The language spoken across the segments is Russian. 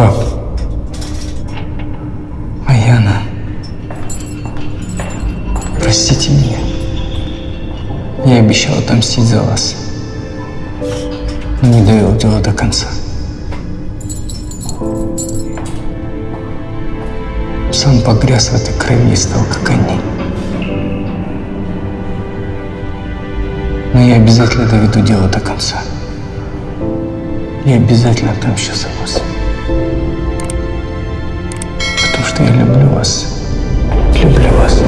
Пап. Аяна. Простите меня. Я обещал отомстить за вас. Но не довел дело до конца. Сам погряз в этой крови и стал как они. Но я обязательно доведу дело до конца. Я обязательно отомщу за вас. Я люблю вас. Люблю вас.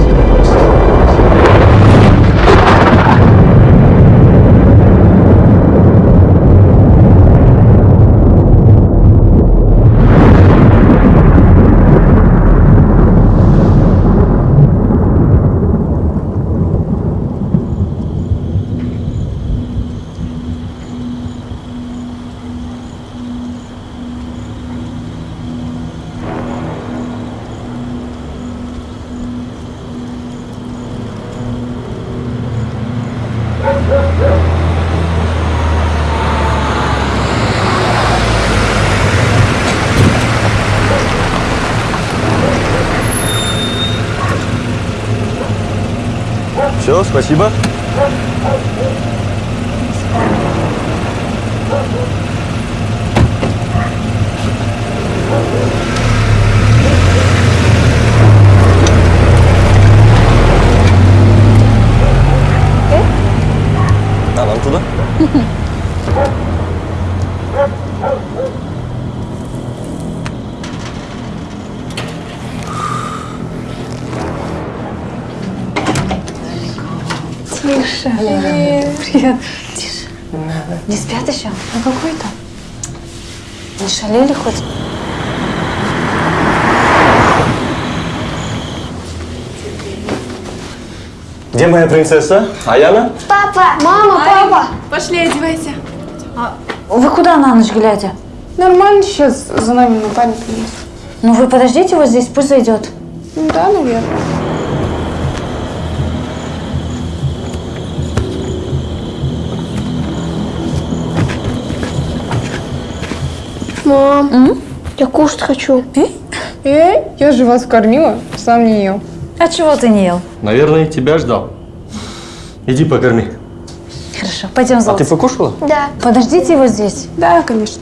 Все, спасибо. А нам туда? Тише. Привет. Привет. Тише. Не спят еще? Ну какой то? Не шалили хоть? Где моя принцесса? Аяна? Папа, мама, папа. Пошли, одевайся. Вы куда на ночь глядя? Нормально сейчас за нами Наталья принес. Ну вы подождите вот здесь, пусть зайдет. Ну да, наверное. Мам, я кушать хочу. Эй, я же вас кормила, сам не ел. А чего ты не ел? Наверное, тебя ждал. Иди покорми. Хорошо, пойдем А за ты покушала? Да. Подождите его здесь. Да, конечно.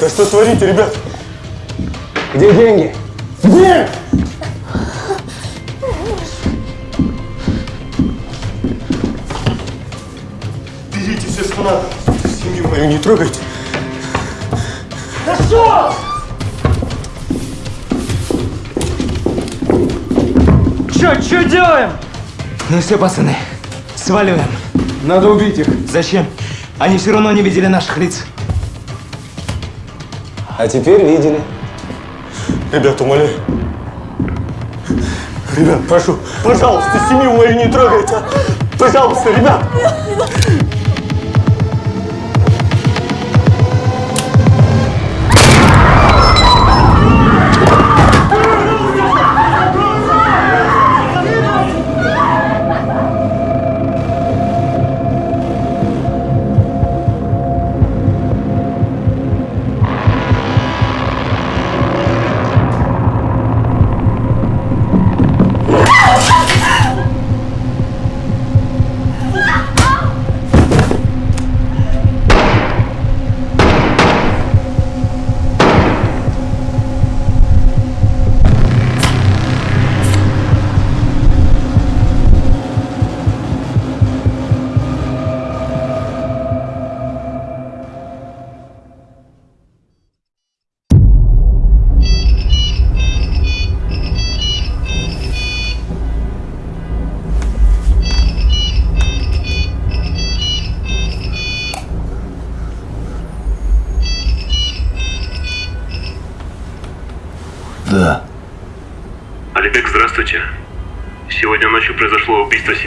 Да что творите, ребят? Где деньги? Берите все, что надо. Семью мою не трогайте. Чё, чё делаем? Ну все, пацаны, сваливаем. Надо убить их. Зачем? Они все равно не видели наших лиц. А теперь видели. Ребят, умоляю. Ребят, прошу, пожалуйста, семью мою не трогайте. а. Пожалуйста, ребят.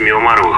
meu maroto.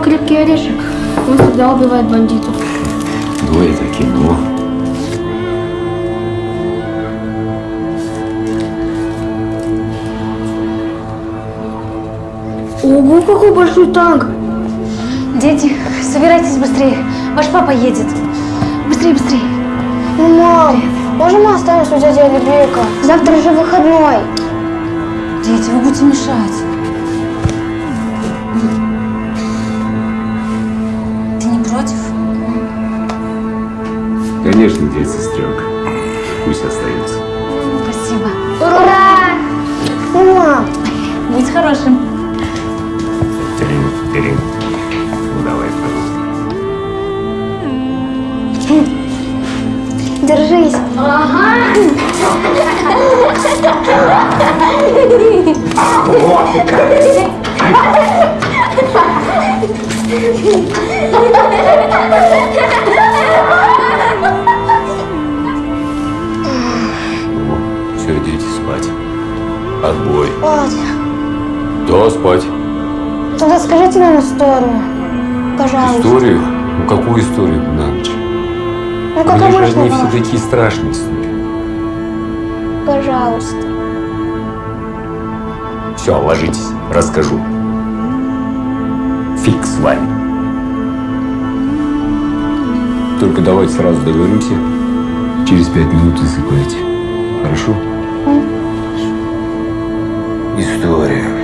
Кино «Крепкий орешек» он всегда убивает бандитов. Ну, это кино. Ого, какой большой танк! Дети, собирайтесь быстрее. Ваш папа едет. Быстрее, быстрее. Ну, мам, можно мы останемся у дяди Алибека? Завтра же выходной. Дети, вы будете мешать. Конечно, дядя сестренка. Пусть остается. Спасибо. Ура! Мам, Будь хорошим. Терин, терин. Ну, давай, пожалуйста. держись. Ага. Все, Спать. Тогда скажите нам историю. Пожалуйста. Историю? Ну, какую историю на ночь? Ну, как же они папа. все такие страшные сны. Пожалуйста. Все, ложитесь, расскажу. Фиг с вами. Только давайте сразу договоримся. Через пять минут засыпайте. Хорошо? История.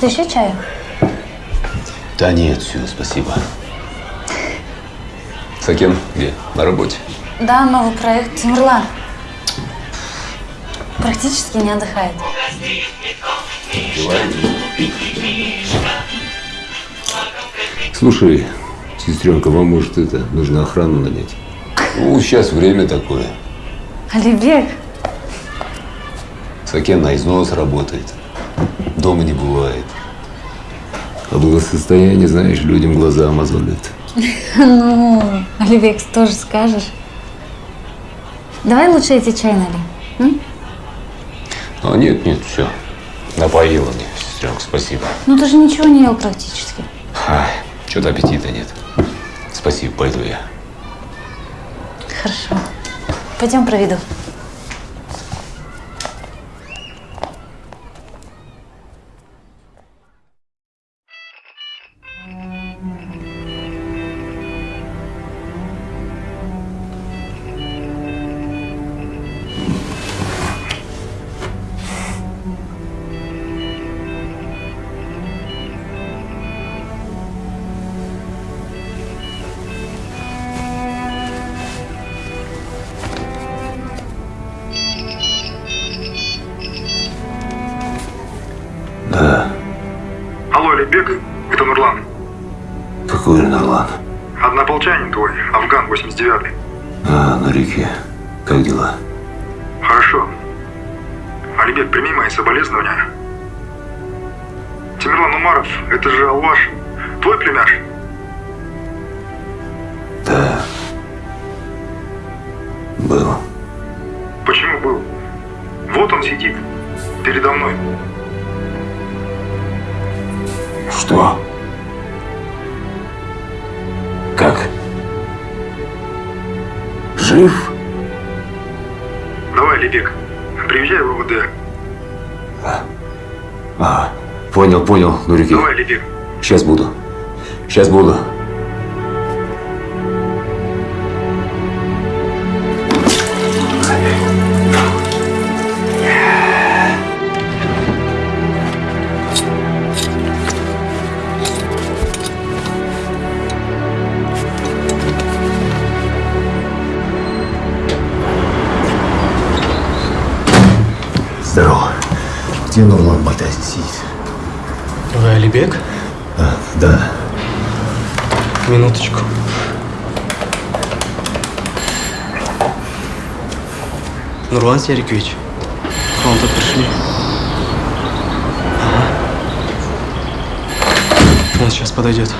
Может, еще чаю? Да нет, все, спасибо. Сакен где? На работе? Да, новый проект Тимурлан. Практически не отдыхает. Слушай, сестренка, вам может это, нужно охрану нанять? Ну, сейчас время такое. Алибек, Сакен на износ работает. Дома не бывает. А благосостояние, знаешь, людям глаза мозолит. Ну, Оливекс, тоже скажешь. Давай лучше эти чай налей. А, нет, нет, все. Напоила мне, сестренка, спасибо. Ну ты же ничего не ел практически. Что-то аппетита нет. Спасибо, пойду я. Хорошо. Пойдем проведу. Понял, Нурики. Давай, Алибек. Сейчас буду. Сейчас буду. Здорово. Где Нурлан Батазин сидит? Вы Алибек? А, да. Минуточку. Нурлан Серикович, к вам тут пришли. Ага. Он сейчас подойдет.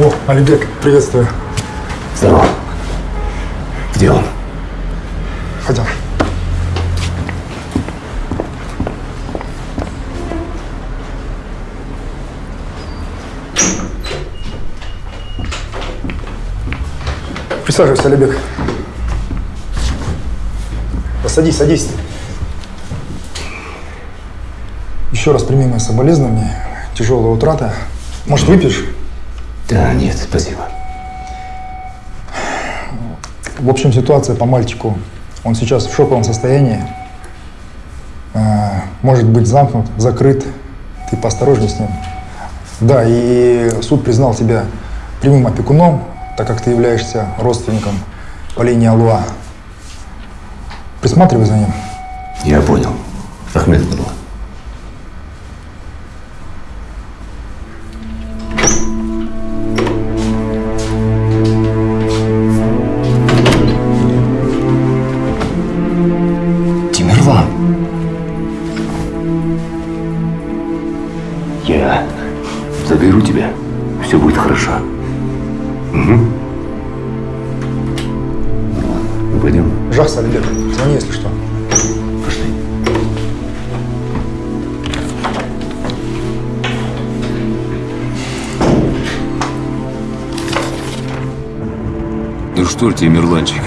О, Алибек, приветствую. Здорово. Он? Пойдем. Присаживайся, Алибек. Да садись, садись. Еще раз прими мои соболезнования. Тяжелая утрата. Может, выпьешь? Да, нет, спасибо. В общем, ситуация по мальчику. Он сейчас в шоковом состоянии. А, Может быть замкнут, закрыт. Ты поосторожней с ним. Да, и суд признал тебя прямым опекуном, так как ты являешься родственником по линии Алуа. Присматривай за ним. Я понял. Ахмед Нурлан. Что, Тимирланчик,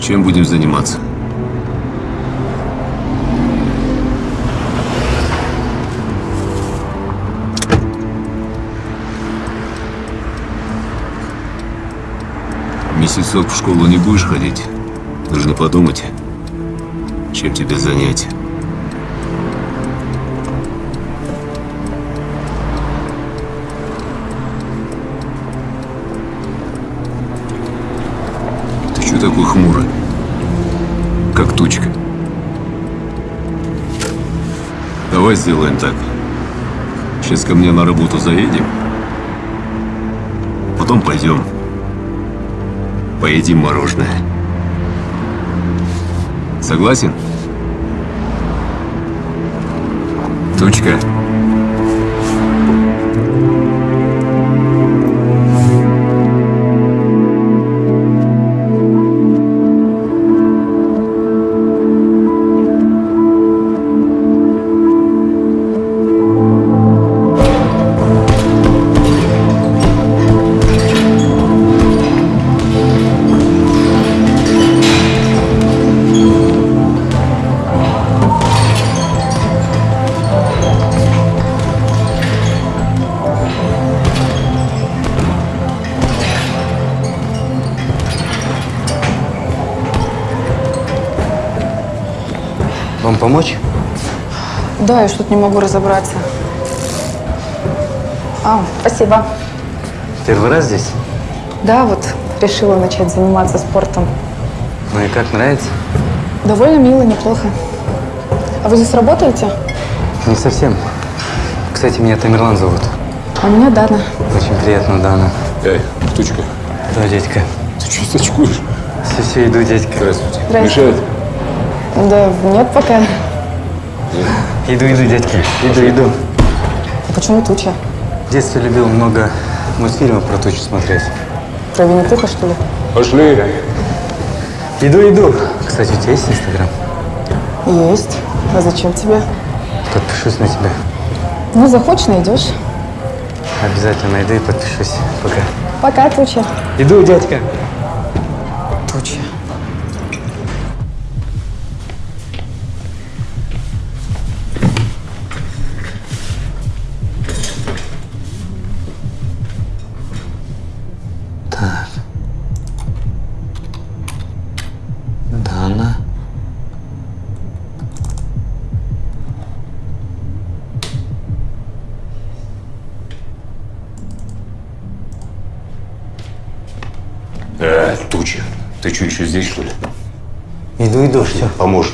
чем будем заниматься? Месяцок в школу не будешь ходить? Нужно подумать, чем тебе занять. Ты такой хмурый? Как тучка. Давай сделаем так. Сейчас ко мне на работу заедем. Потом пойдем. Поедим мороженое. Согласен? Тучка. Помочь? Да, я что-то не могу разобраться. А, спасибо. Первый раз здесь? Да, вот решила начать заниматься спортом. Ну и как, нравится? Довольно мило, неплохо. А вы здесь работаете? Не совсем. Кстати, меня Тамерлан зовут. А меня Дана. Очень приятно, Дана. Эй, Тучка, Да, дядька. ты что сачкуешь? Все, все, иду, дядька. Здравствуйте. Здрасте. Мешает? Да нет пока. Иду, иду, дядька. Иду, иду. А почему туча? В детстве любил много мультфильмов про тучу смотреть. Про Винни-Пуха, что ли? Пошли. Иду, иду. Кстати, у тебя есть Инстаграм? Есть. А зачем тебе? Подпишусь на тебя. Ну, захочешь, найдешь. Обязательно найду и подпишусь. Пока. Пока, туча. Иду, дядька. Туча. Еще здесь, что ли? Иду, иду, все. Поможешь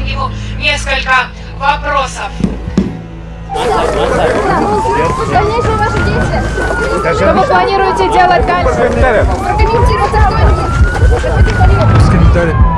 зададим ему несколько вопросов. Дальнейшие ваши действия. Что вы планируете делать дальше? Прокомментируйте. Без комментариев.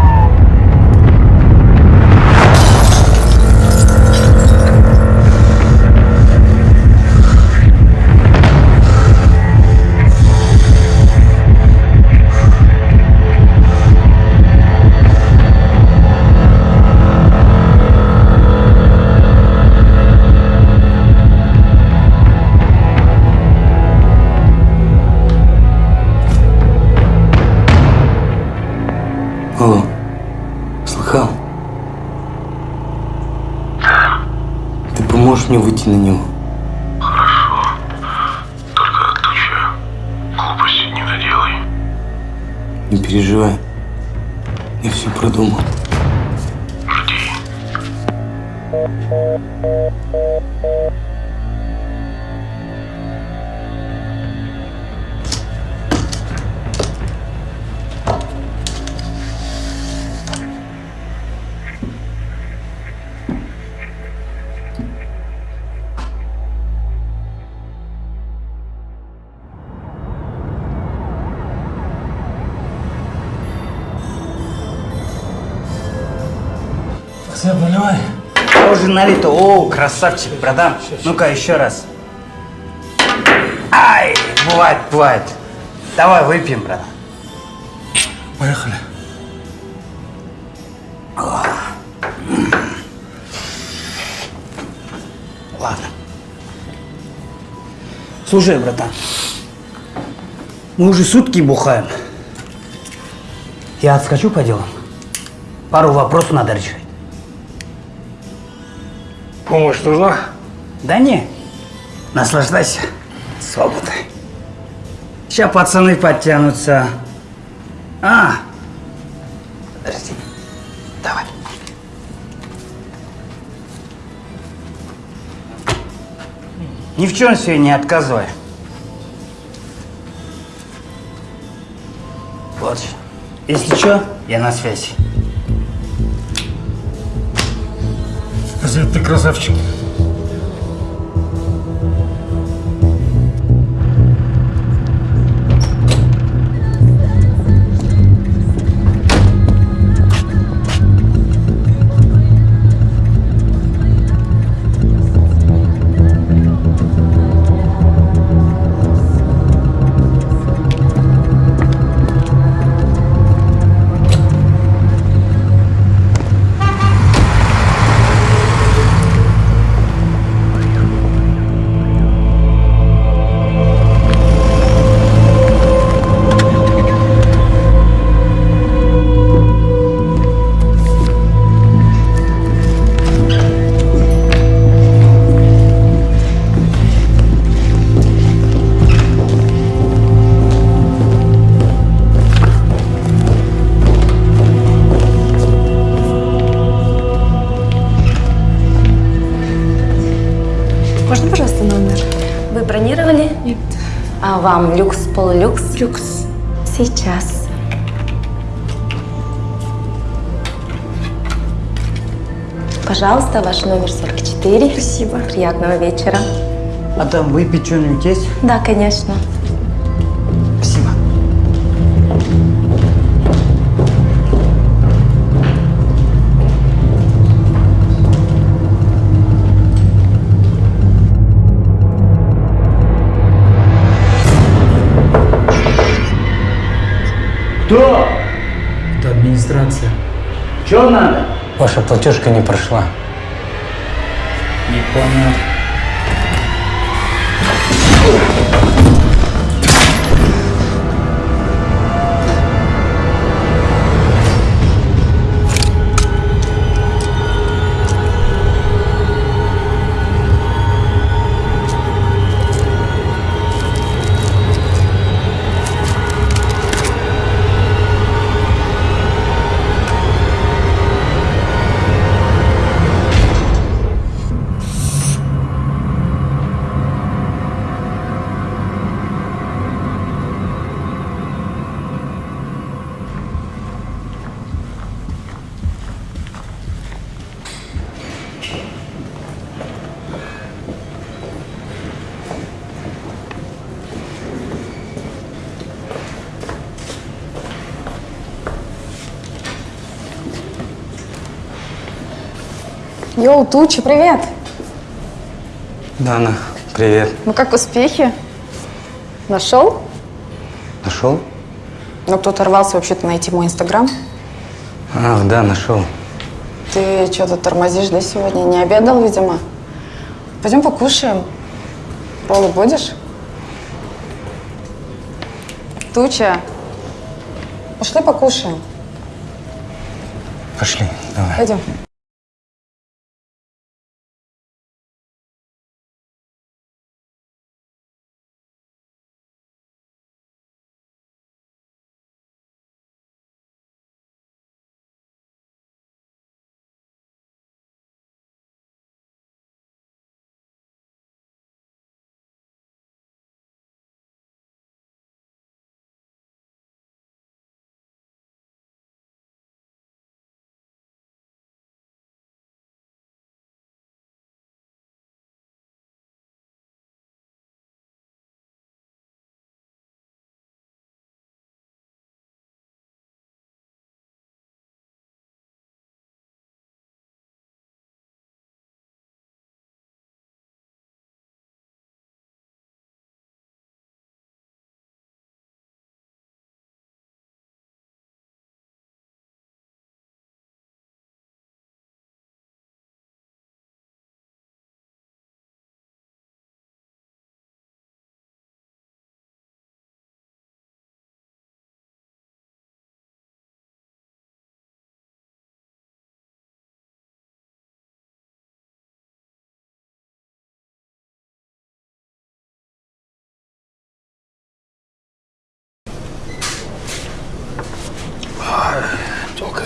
Мне выйти на него? Только Туча, глупости не наделай. Не переживай. Я все продумал. Жди. Налито. О, красавчик, братан. Ну-ка, еще раз. бывает, бывает. Давай выпьем, брат. Поехали. Ладно. Слушай, братан, мы уже сутки бухаем. Я отскочу по делам. Пару вопросов надо решить. Помощь нужна? Да не, наслаждайся свободой. Сейчас пацаны подтянутся. А, подожди, давай. Ни в чем себе не отказывай. Вот. Если что, я на связи. Азиат, ты красавчик. Вам люкс, полулюкс? Люкс. Сейчас. Пожалуйста, ваш номер 44. Спасибо. Приятного вечера. А там выпить что-нибудь есть? Да, конечно. Кто? Это администрация. Что надо? Ваша платежка не прошла. Не понял. Туча, привет! Дана, привет. Ну как успехи? Нашел? Нашел? Ну кто-то рвался вообще-то найти мой инстаграм. Ах, да, нашел. Ты что-то тормозишь, да, сегодня? Не обедал, видимо? Пойдем покушаем. Роллы будешь? Туча, пошли покушаем. Пошли, давай. Пойдем.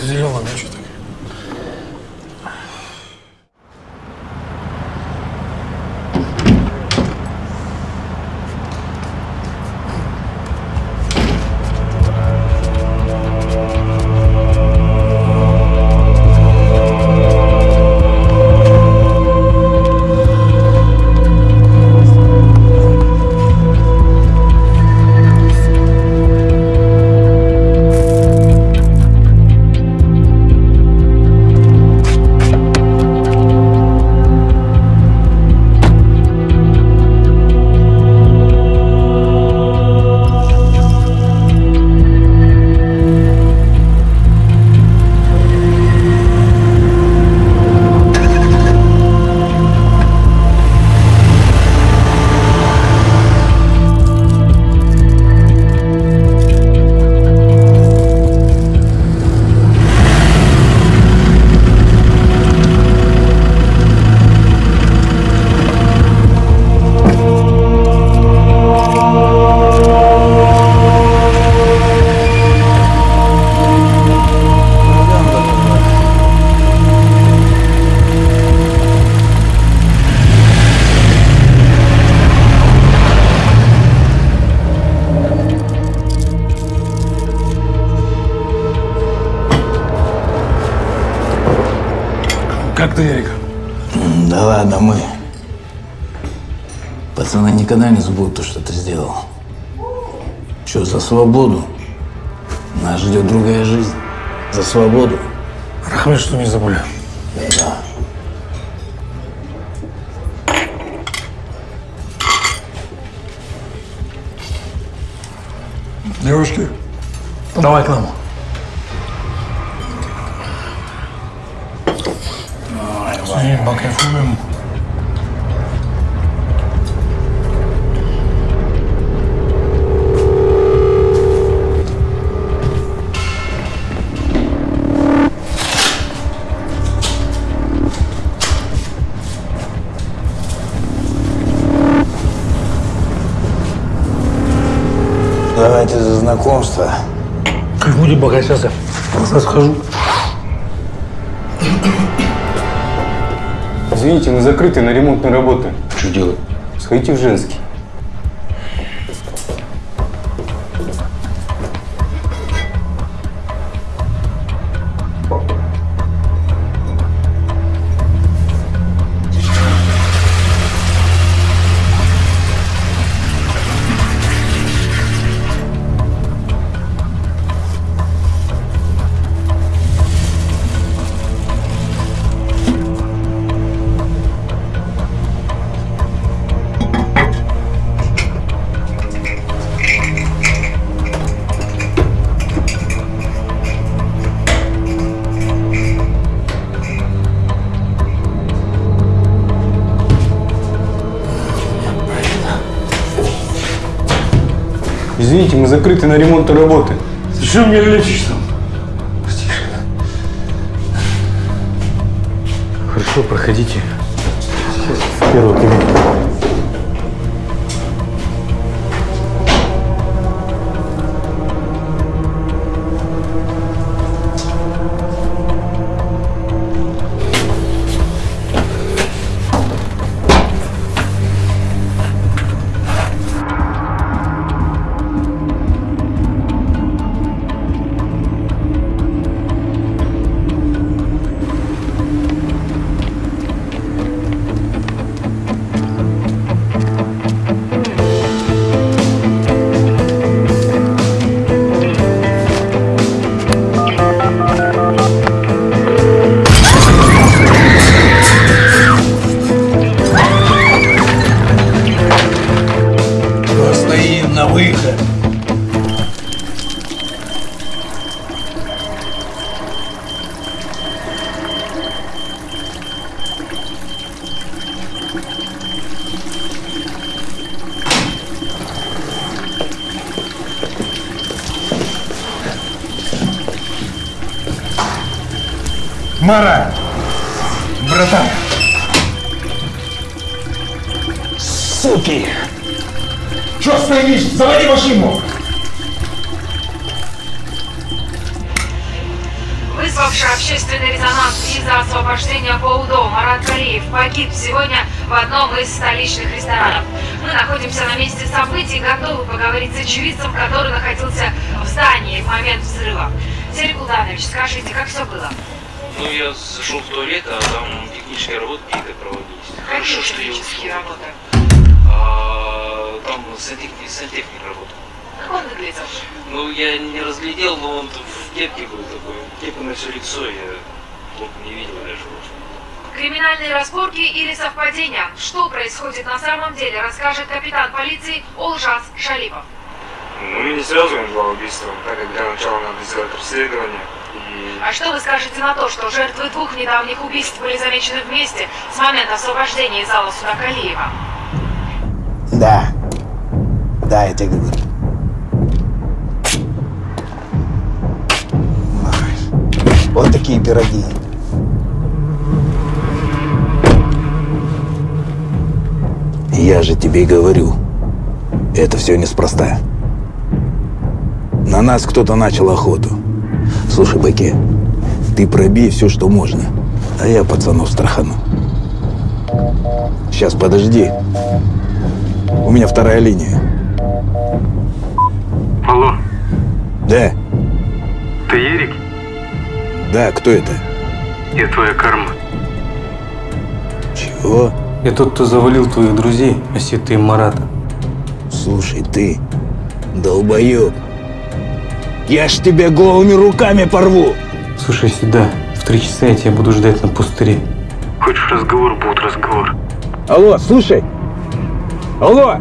Палка зеленая, никогда не забудут то, что ты сделал. Что, за свободу? Нас ждет другая жизнь. За свободу. Рахмет, что не забыли. Да. Девушки, давай к нам. Давай, покайфуем. Пока сейчас я назад схожу. Извините, мы закрыты на ремонтные работы. Что делать? Сходите в женский. Извините, мы закрыты на ремонтные работы. Зачем меня лечишь там? Хорошо, проходите. Сейчас в первую кабинку. Мара! Братан! Суки! Что стоишь? Заводи машину! Вы общественный резонанс из-за освобождения по УДО. Марат Калиев погиб сегодня в одном из столичных ресторанов. Мы находимся на месте событий, готовы поговорить с очевидцем, который находился в здании в момент взрыва. Сергей Култанович, скажите, как все было? Ну, я зашел в туалет, а там технические работы какие-то проводились. Хорошо, что я ушел. работы? А, там сантехник, сантехник работал. Как он выглядел? Ну, я не разглядел, но он в кепке был такой. Кепка на все лицо, я толком не видел даже. Криминальные разборки или совпадения? Что происходит на самом деле, расскажет капитан полиции Олжас Шалипов. Ну, мы не связываем два убийства, так как для начала надо сделать расследование. А что вы скажете на то, что жертвы двух недавних убийств были замечены вместе с момента освобождения из зала суда Калиева? Да. Да, я тебе говорю. Вот такие пироги. Я же тебе говорю, это все неспроста. На нас кто-то начал охоту. Слушай, Баке, ты пробей все, что можно, а я пацанов страхану. Сейчас, подожди. У меня вторая линия. Алло, Да, ты Ерик? да, кто это? Я твоя карма. Чего? Я тот, кто завалил твоих друзей, Осеты и Марата. Слушай, ты, долбоеб. Я ж тебя голыми руками порву. Слушай сюда, в три часа я тебя буду ждать на пустыре. Хочешь разговор, будет разговор. Алло, слушай. Алло.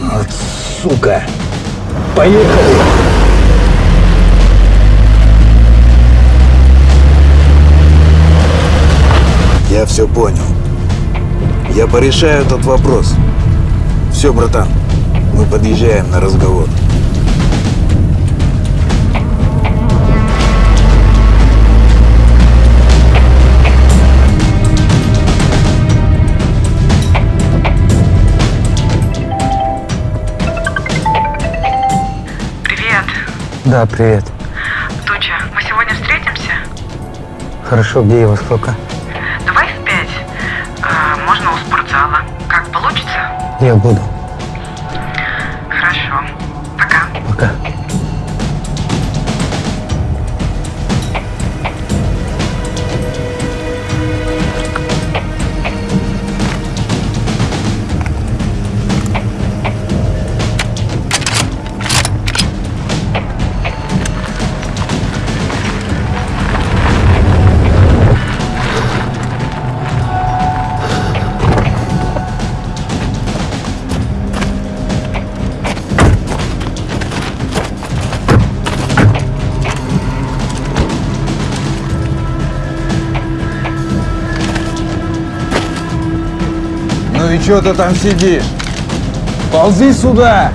Вот сука. Поехали. Я все понял. Я порешаю этот вопрос. Все, братан, мы подъезжаем на разговор. Привет, Да, привет. Туча. Мы сегодня встретимся? Хорошо, где и во сколько? Давай в пять. А, можно у спортзала. Как получится? Я буду. Что ты там сидишь? Ползи сюда!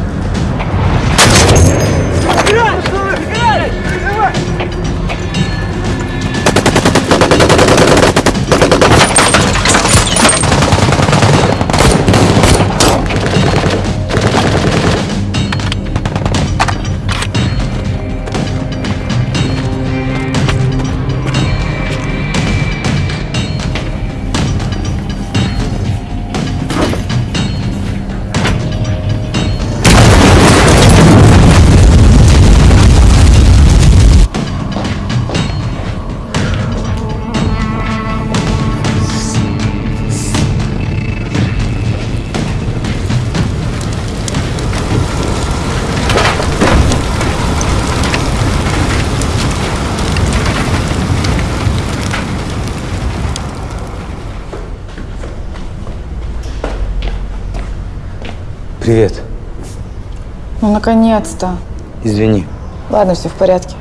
Наконец-то. Извини. Ладно, все в порядке.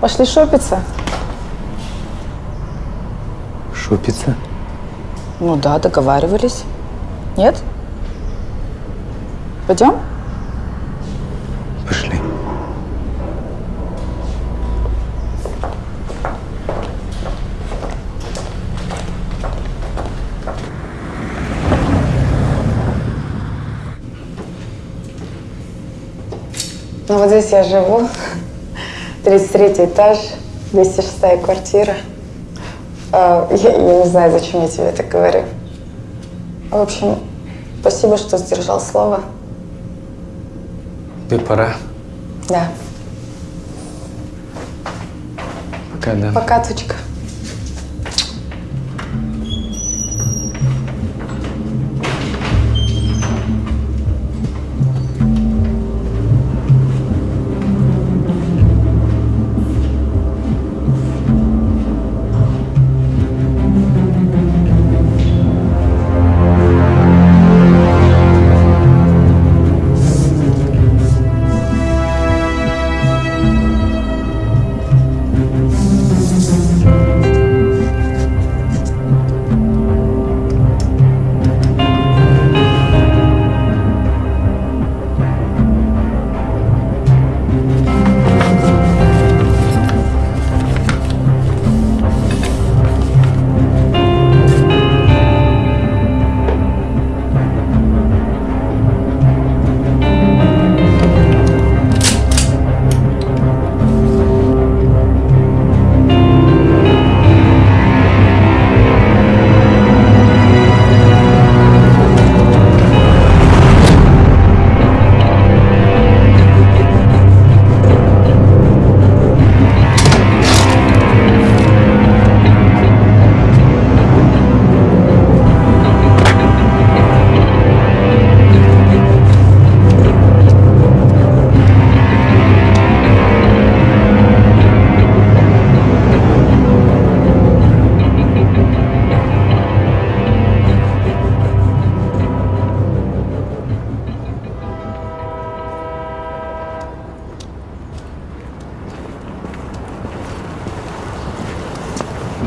Пошли шопиться? Шопиться? Ну да, договаривались. Нет? Пойдем? Вот здесь я живу. 33 этаж, 206 квартира. А, Я, я не знаю, зачем я тебе это говорю. В общем, спасибо, что сдержал слово. Ты пора. Да. Пока, да. Пока, Тучка.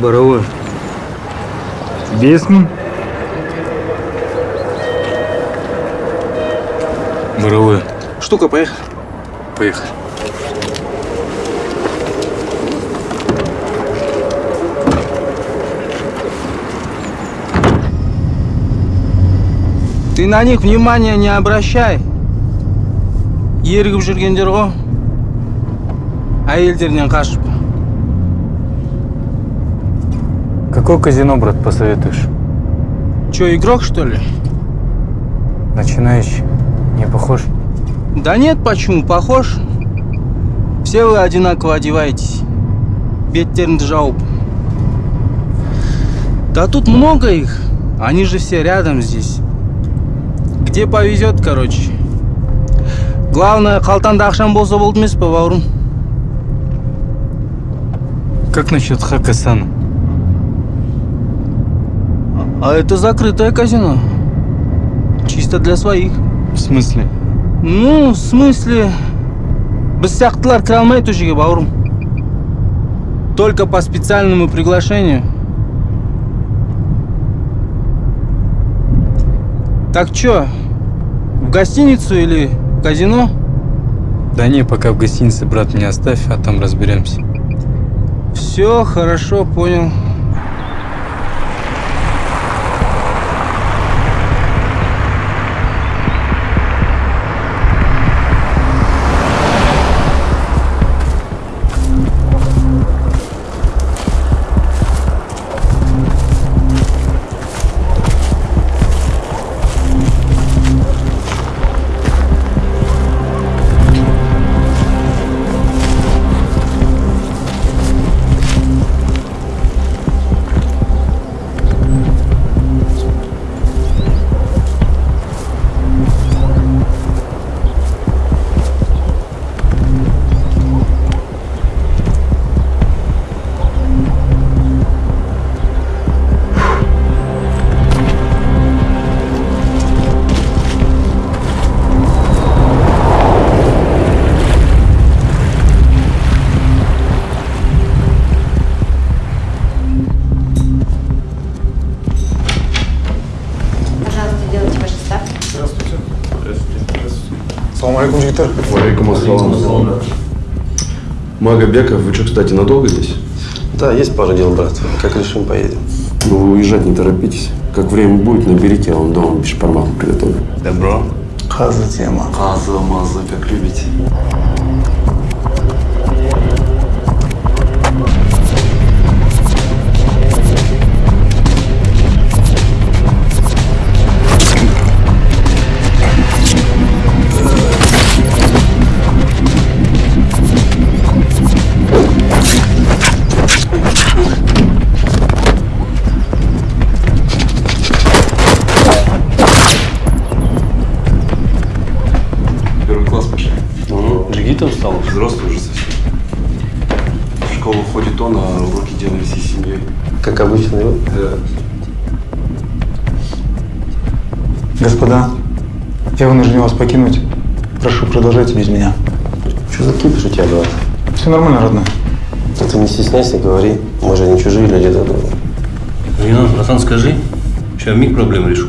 Боровой. Бесман? Боровой. Штука, поехали. Поехали. Ты на них внимания не обращай. Ерігіп жүргендер ғой. Әйелдерінен қашып. Какое казино, брат, посоветуешь? Че, игрок, что ли? Начинающий. Не похож? Да нет, почему? Похож. Все вы одинаково одеваетесь. Беттернді жауып. Да тут много их. Они же все рядом здесь. Где повезет, короче. Главное, қалтаңда ақшам болса болды емес пе, бауырым? Как насчет Хакасана? А это закрытое казино. Чисто для своих. В смысле? Ну, в смысле... Біз сияқтылар кіре алмайды ол жерге, бауырым. Только по специальному приглашению. Так чё, в гостиницу или в казино? Да не, пока в гостинице, брат, меня оставь, а там разберемся. Все, хорошо, понял. Магобеков, вы что, кстати, надолго здесь? Да, есть пара дел, брат. Как решим, поедем. Ну, вы уезжать не торопитесь. Как время будет, наберите, я вам дома бешпармак приготовлю. Добро. Хаза тема. Хаза, маза, как любите. Вынужден вас покинуть. Прошу, продолжайте без меня. Что за кипиш у тебя, брат? Все нормально, родной. Да ты не стесняйся, говори. Мы же не чужие люди друг другу. Ренат, братан, скажи, сейчас миг проблем решу.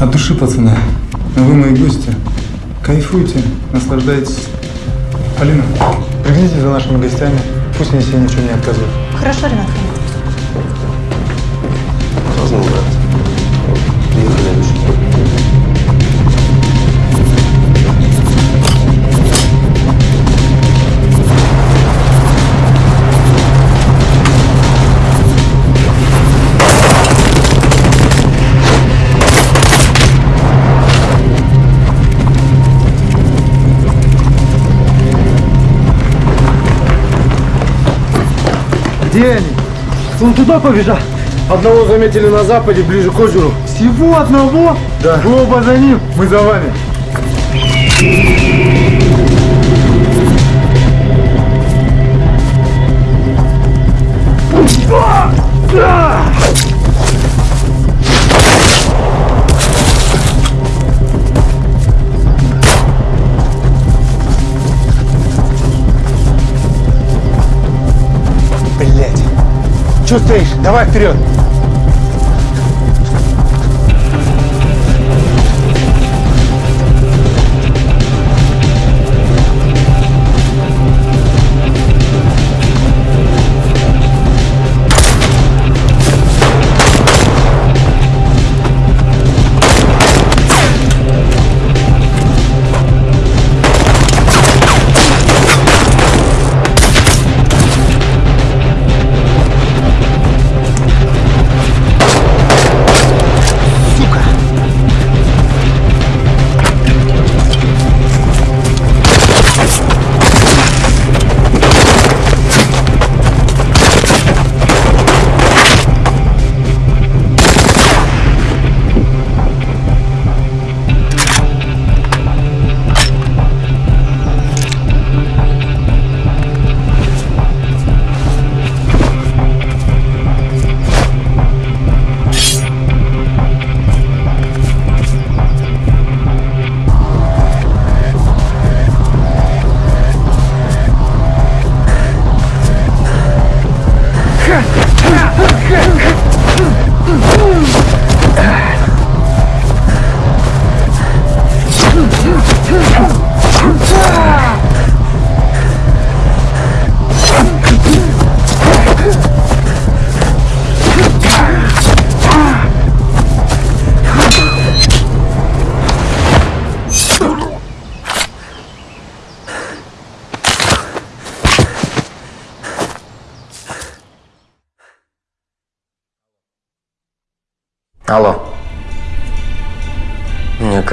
От души, пацаны. Вы мои гости. Кайфуйте, наслаждайтесь. Алина, приглядите за нашими гостями. Пусть они себе ничего не отказывают. Хорошо, Ренат. Поздно, брат. Он туда побежал. Одного заметили на западе, ближе к озеру. Всего одного? Да. Вы оба за ним, мы за вами. Блять. Че стоишь? Давай вперед.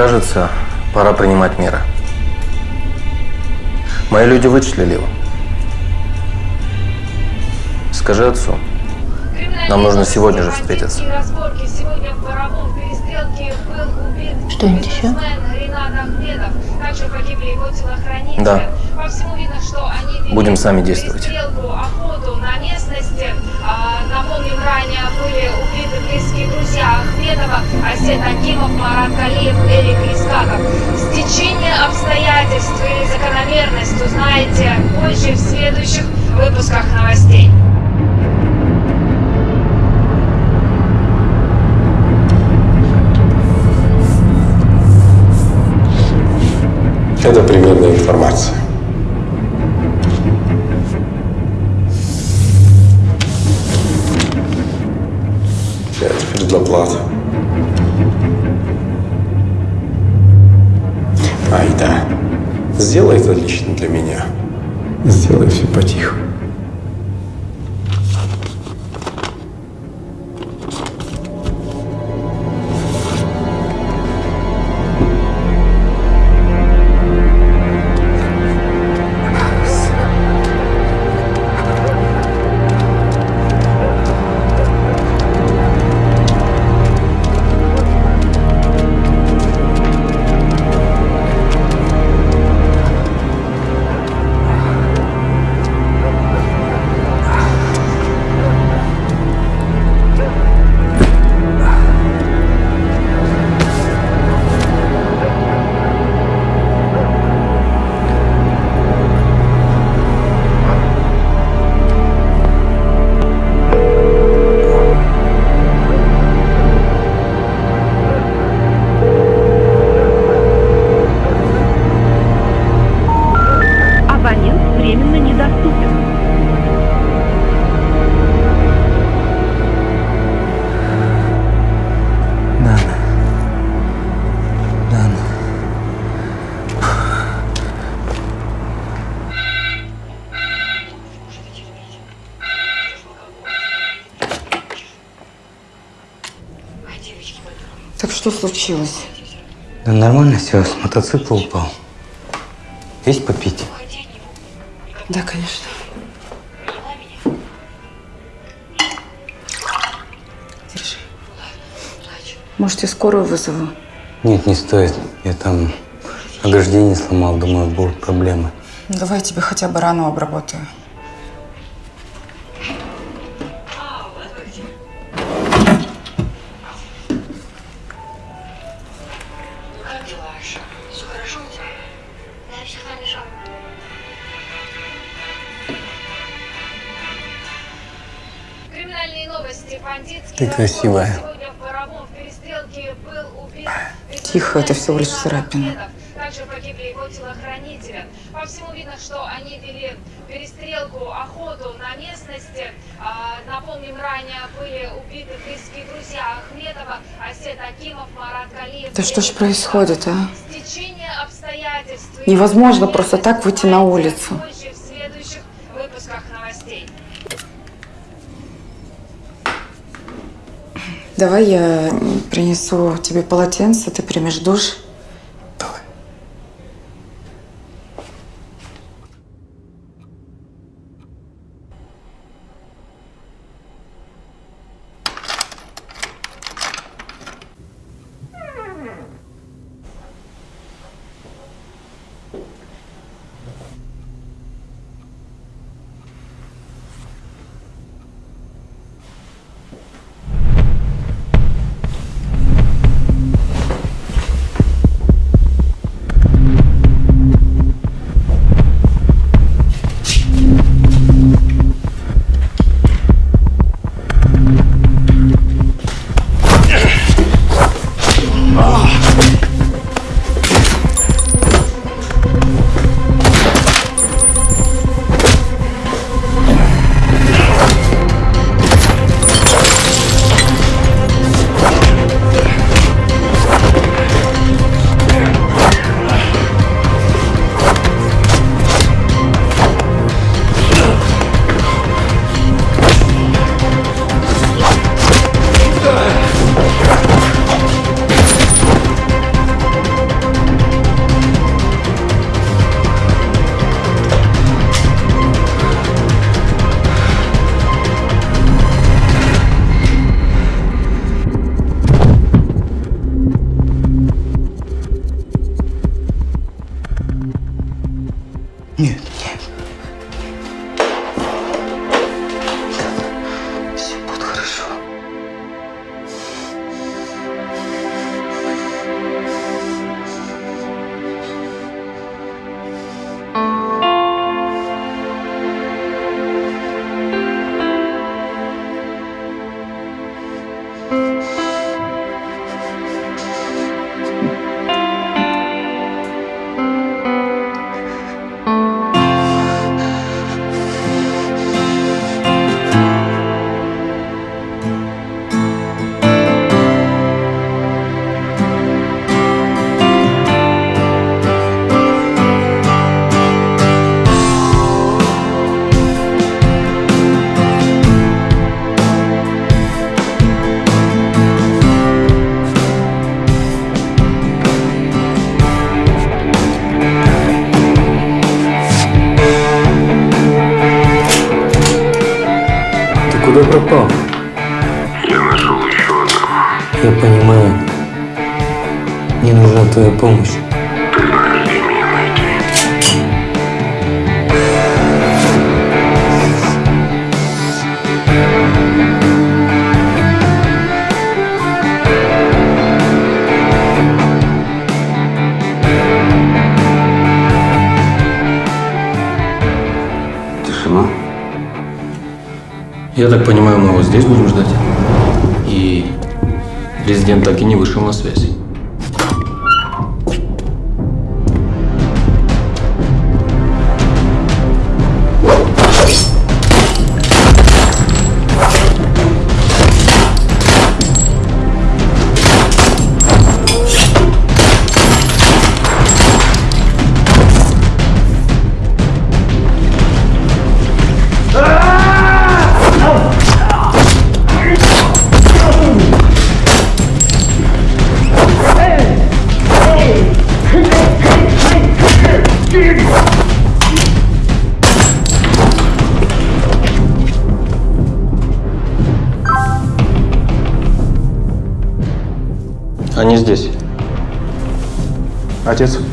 Кажется, пора принимать меры. Мои люди вычислили его. Скажи отцу. Нам нужно сегодня же встретиться. Что-нибудь еще? Да. Будем сами действовать. Напомним, ранее были убиты близкие друзья Ахмедова, Асет Акимов, Марат Калиев, Эрик Искаков. Стечение обстоятельств или закономерность узнаете позже в следующих выпусках новостей. Это примерная информация. Предоплата. Айда, сделай это лично для меня. Сделай все потиху. Что случилось? Да нормально все, с мотоцикла упал. Есть попить? Да, конечно. Держи. Может, я скорую вызову? Нет, не стоит. Я там ограждение сломал, думаю, будут проблемы. Давай я тебе хотя бы рану обработаю. Красивая. Тихо, это всего лишь царапина. Также погибли его телохранители. По всему видно, что они вели перестрелку, охоту на местности. Напомним, ранее были убиты близкие друзья Ахмедова, Асет Акимов, Марат Галиев. Да что ж происходит, а? Невозможно просто так выйти на улицу. Позже в следующих выпусках новостей. Давай я принесу тебе полотенце, ты примешь душ. Так понимаю, мы его здесь будем ждать. И резидент так и не вышел на связь. noches.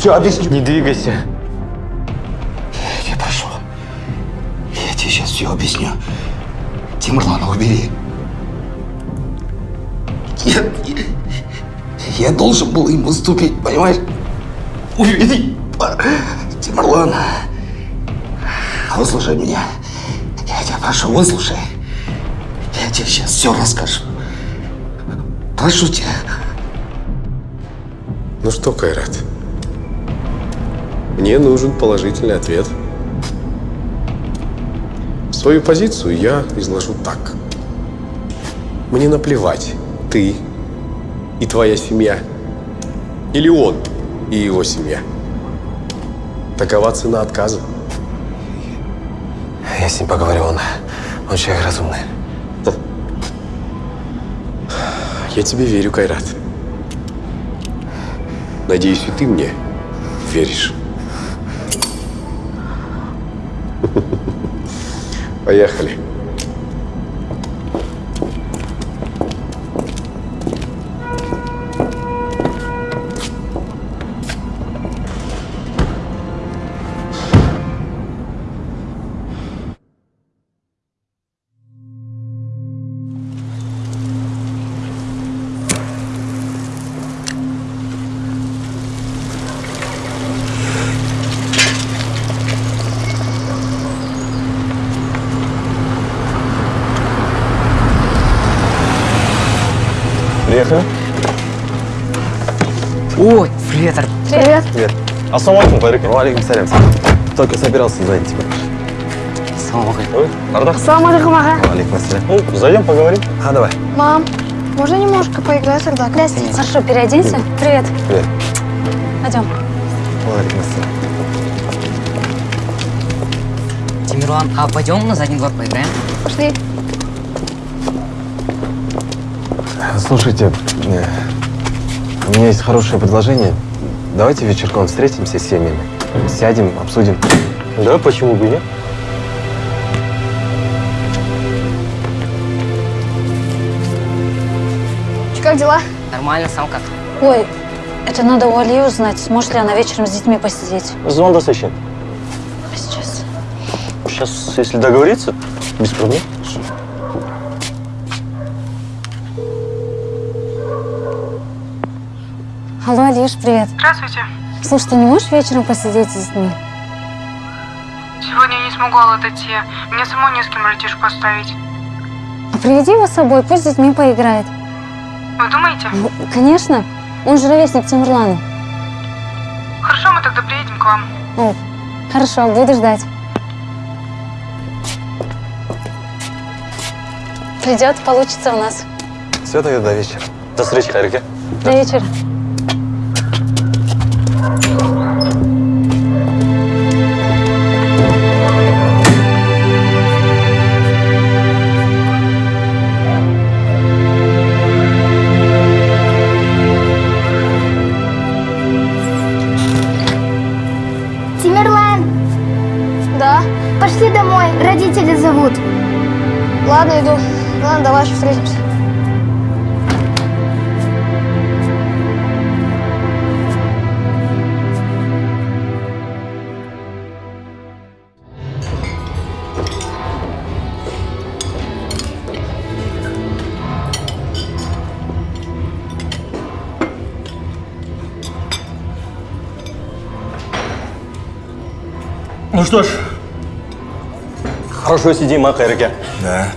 Все объясню. Не двигайся. Я прошу. Я тебе сейчас все объясню. Тимурлана убери. Я, я, я должен был им уступить, понимаешь? Убери. Тимурлан. Выслушай меня. Я тебя прошу, выслушай. Я тебе сейчас все расскажу. Прошу тебя. Ну что, Кайрат? Мне нужен положительный ответ. Свою позицию я изложу так. Мне наплевать, ты и твоя семья. Или он и его семья. Такова цена отказа. Я с ним поговорю, он, он человек разумный. Я тебе верю, Кайрат. Надеюсь, и ты мне веришь. Поехали. Привет. Ассаламу алейкум, Барик. Валейкум салям. Только собирался звонить тебе. Ассаламу Ой, Ардах. Салам алейкум, ассалям. Ну, зайдем, поговорим. А, давай. Мам, можно немножко поиграть тогда? Здравствуйте. Хорошо, переоденься. Привет. Привет. Пойдем. Валейкум ассалям. Тимирлан, а пойдем на задний двор поиграем? Пошли. Слушайте, э, у меня есть хорошее предложение. Давайте вечерком встретимся с семьями. Сядем, обсудим. Да, почему бы и нет? Как дела? Нормально, сам как? Ой, это надо у Али узнать, сможет ли она вечером с детьми посидеть. Звон засыщен. Сейчас. Сейчас, если договориться, без проблем. Алиш, привет. Здравствуйте. Слушай, ты не можешь вечером посидеть с детьми? Сегодня не смогу отойти. Мне самой не с кем братишку оставить. А приведи его с собой, пусть с детьми поиграет. Вы думаете? Ну, Конечно. Он же ровесник Тимурлана. Хорошо, мы тогда приедем к вам. О, хорошо, буду ждать. Пойдет, получится у нас. Все тогда до вечера. До встречи, Хайрике. До вечера. Что ж, хорошо сидим, а, Хайрике? Да.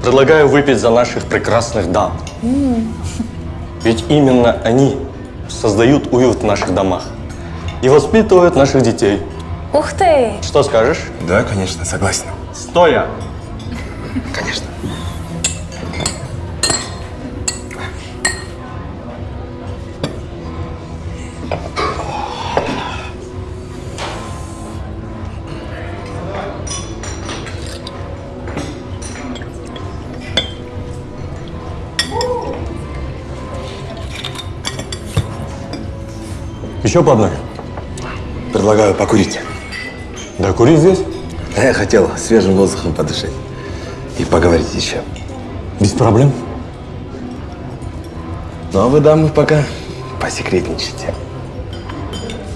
Предлагаю выпить за наших прекрасных дам. Ведь именно они создают уют в наших домах и воспитывают наших детей. Ух ты! Что скажешь? Да, конечно, согласен. Стоя! Конечно. Еще по одной. Предлагаю покурить. Да кури здесь. Я хотел свежим воздухом подышать. И поговорить еще. Без проблем. Ну, а вы, дамы, пока посекретничайте.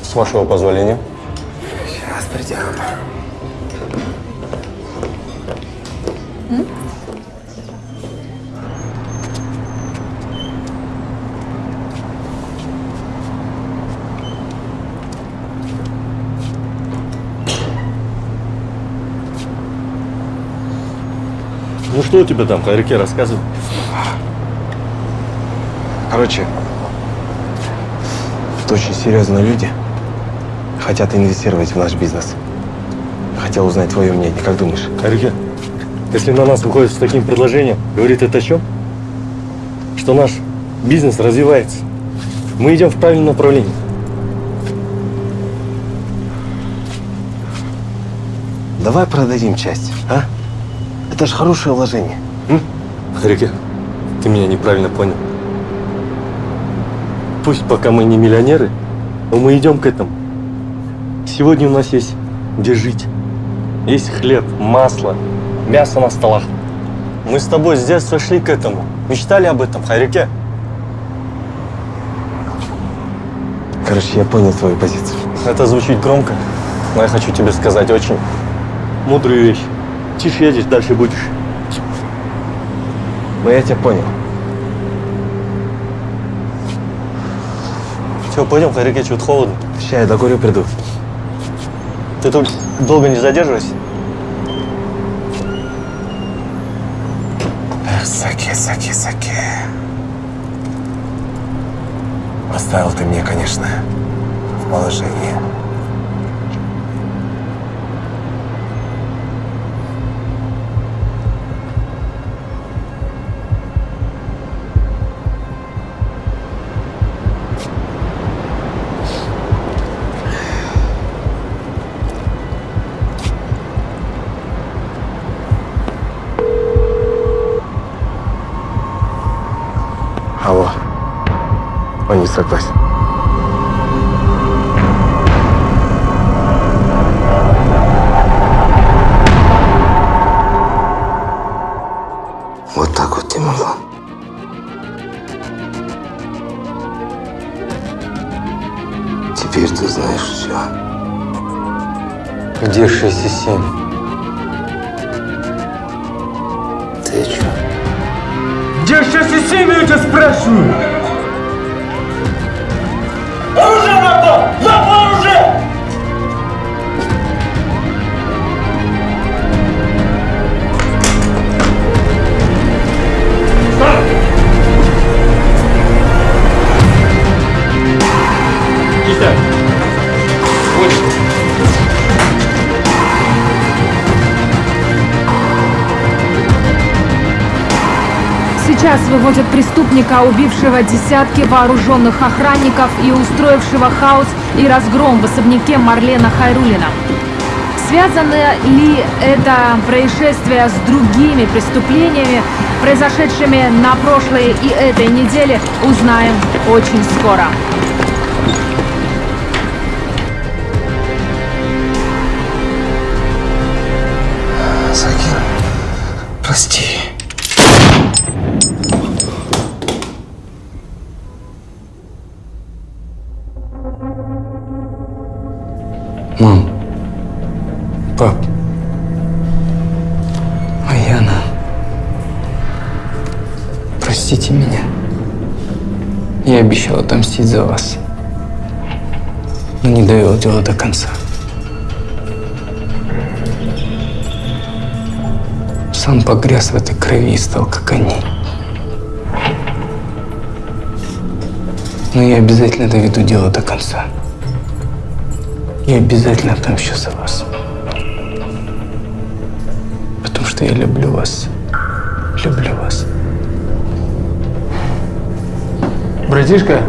С вашего позволения. Сейчас придем. Что у тебя там, Хайрике, рассказывай. Короче, это очень серьезные люди. Хотят инвестировать в наш бизнес. Хотел узнать твое мнение. Как думаешь? Хайрике, если на нас выходит с таким предложением, говорит это о чем? Что наш бизнес развивается. Мы идем в правильном направлении. Давай продадим часть? Это же хорошее вложение. М? Харике, ты меня неправильно понял. Пусть пока мы не миллионеры, но мы идем к этому. Сегодня у нас есть где жить. Есть хлеб, масло, мясо на столах. Мы с тобой с детства шли к этому. Мечтали об этом, Харике. Короче, я понял твою позицию. Это звучит громко, но я хочу тебе сказать очень мудрую вещь. Тише едешь, дальше будешь. Ну, я тебя понял. Все, пойдем, Харике, что-то холодно. Сейчас я докурю, приду. Ты тут долго не задерживайся. Эх, Саке, Саке, Саке. Поставил ты мне, конечно, в положение. Не согласен. Вот так вот, Тимурлан. Теперь ты знаешь все. Где 6 и 7? Ты что? Где 6 и 7, я тебя спрашиваю? Сейчас выводят преступника, убившего десятки вооруженных охранников и устроившего хаос и разгром в особняке Марлена Хайрулина. Связано ли это происшествие с другими преступлениями, произошедшими на прошлой и этой неделе, узнаем очень скоро. Закир, прости. Мам. Пап. Аяна. Простите меня. Я обещал отомстить за вас. Но не довел дело до конца. Сам погряз в этой крови и стал как они. Но я обязательно доведу дело до конца. Я обязательно отомщу за вас. Потому что я люблю вас. Люблю вас. Братишка,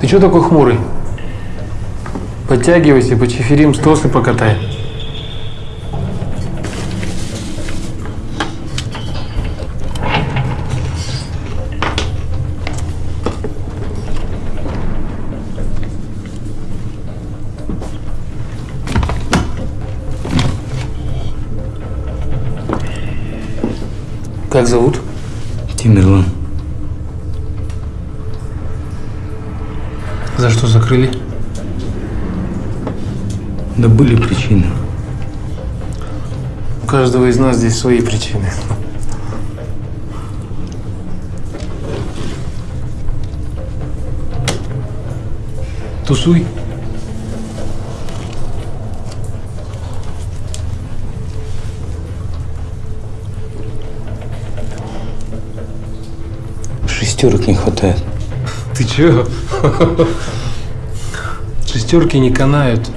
ты что такой хмурый? Подтягивайся, почеферим, стосы покатай. Закрыли? Да были причины. У каждого из нас здесь свои причины. Тусуй. Шестерок не хватает. Ты чё? Шестерки не канают.